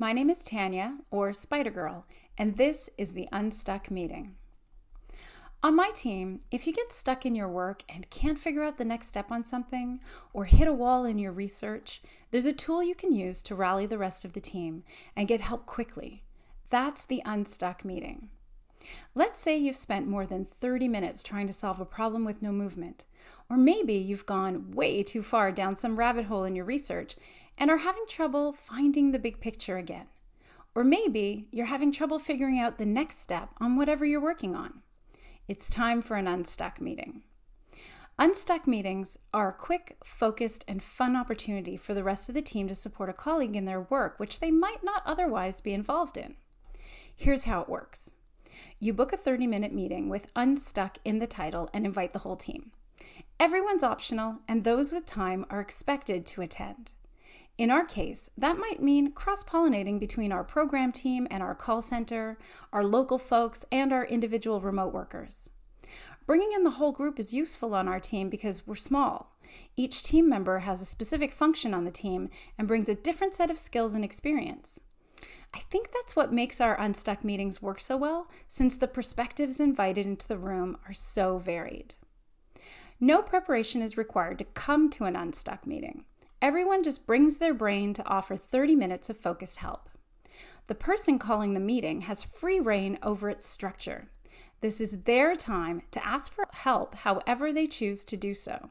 My name is Tanya, or Spydergrrl, and this is the Unstuck Meeting. On my team, if you get stuck in your work and can't figure out the next step on something, or hit a wall in your research, there's a tool you can use to rally the rest of the team and get help quickly. That's the Unstuck Meeting. Let's say you've spent more than 30 minutes trying to solve a problem with no movement, or maybe you've gone way too far down some rabbit hole in your research and are having trouble finding the big picture again. Or maybe you're having trouble figuring out the next step on whatever you're working on. It's time for an Unstuck meeting. Unstuck meetings are a quick, focused, and fun opportunity for the rest of the team to support a colleague in their work, which they might not otherwise be involved in. Here's how it works you book a 30 minute meeting with Unstuck in the title and invite the whole team. Everyone's optional, and those with time are expected to attend. In our case, that might mean cross pollinating between our program team and our call center, our local folks, and our individual remote workers. Bringing in the whole group is useful on our team because we're small. Each team member has a specific function on the team and brings a different set of skills and experience. I think that's what makes our Unstuck meetings work so well, since the perspectives invited into the room are so varied. No preparation is required to come to an Unstuck meeting. Everyone just brings their brain to offer 30 minutes of focused help. The person calling the meeting has free reign over its structure. This is their time to ask for help however they choose to do so.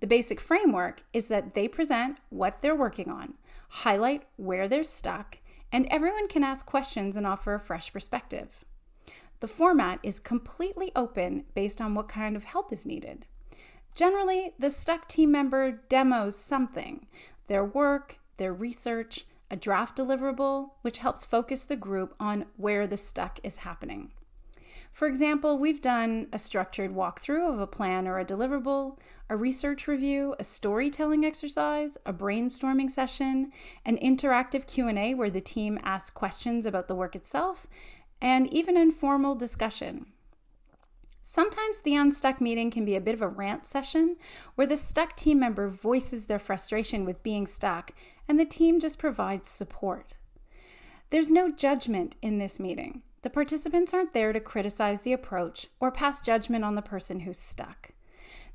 The basic framework is that they present what they're working on, highlight where they're stuck, and everyone can ask questions and offer a fresh perspective. The format is completely open based on what kind of help is needed. Generally, the stuck team member demos something their work, their research, a draft deliverable, which helps focus the group on where the stuck is happening. For example, we've done a structured walkthrough of a plan or a deliverable, a research review, a storytelling exercise, a brainstorming session, an interactive Q&A where the team asks questions about the work itself, and even informal discussion. Sometimes the unstuck meeting can be a bit of a rant session where the stuck team member voices their frustration with being stuck and the team just provides support. There's no judgment in this meeting. The participants aren't there to criticize the approach or pass judgment on the person who's stuck.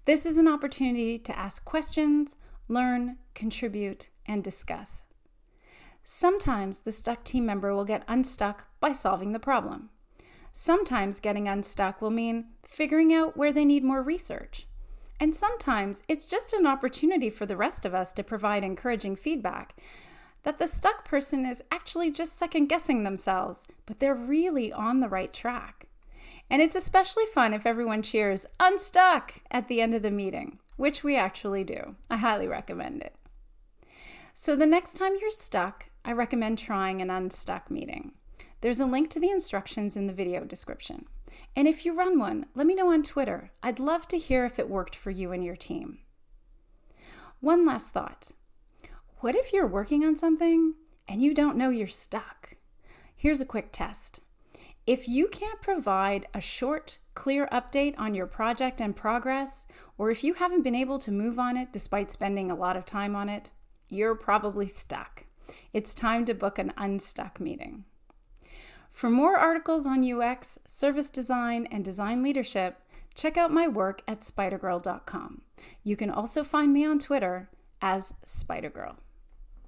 This is an opportunity to ask questions, learn, contribute, and discuss. Sometimes the stuck team member will get unstuck by solving the problem. Sometimes getting unstuck will mean figuring out where they need more research. And sometimes it's just an opportunity for the rest of us to provide encouraging feedback that the stuck person is actually just second guessing themselves, but they're really on the right track. And it's especially fun if everyone cheers unstuck at the end of the meeting, which we actually do. I highly recommend it. So the next time you're stuck, I recommend trying an unstuck meeting. There's a link to the instructions in the video description. And if you run one, let me know on Twitter. I'd love to hear if it worked for you and your team. One last thought. What if you're working on something and you don't know you're stuck? Here's a quick test. If you can't provide a short, clear update on your project and progress, or if you haven't been able to move on it despite spending a lot of time on it, you're probably stuck. It's time to book an unstuck meeting. For more articles on UX, service design, and design leadership, check out my work at spydergrrl.com. You can also find me on Twitter as Spydergrrl.